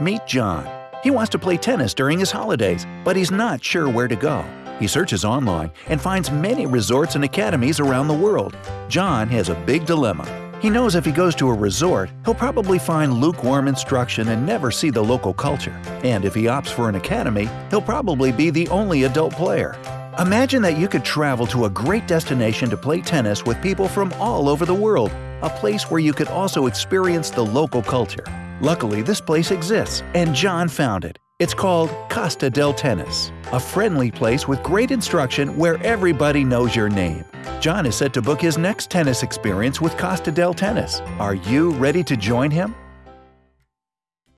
Meet John. He wants to play tennis during his holidays, but he's not sure where to go. He searches online and finds many resorts and academies around the world. John has a big dilemma. He knows if he goes to a resort, he'll probably find lukewarm instruction and never see the local culture. And if he opts for an academy, he'll probably be the only adult player. Imagine that you could travel to a great destination to play tennis with people from all over the world, a place where you could also experience the local culture. Luckily, this place exists, and John found it. It's called Costa del Tennis, a friendly place with great instruction where everybody knows your name. John is set to book his next tennis experience with Costa del Tennis. Are you ready to join him?